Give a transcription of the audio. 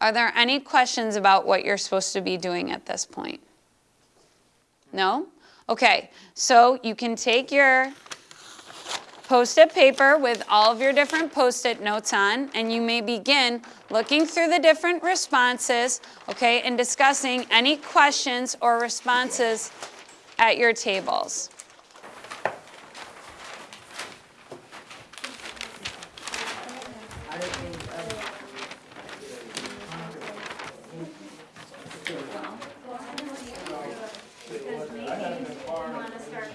Are there any questions about what you're supposed to be doing at this point? No? Okay, so you can take your post-it paper with all of your different post-it notes on, and you may begin looking through the different responses, okay, and discussing any questions or responses at your tables. You want to start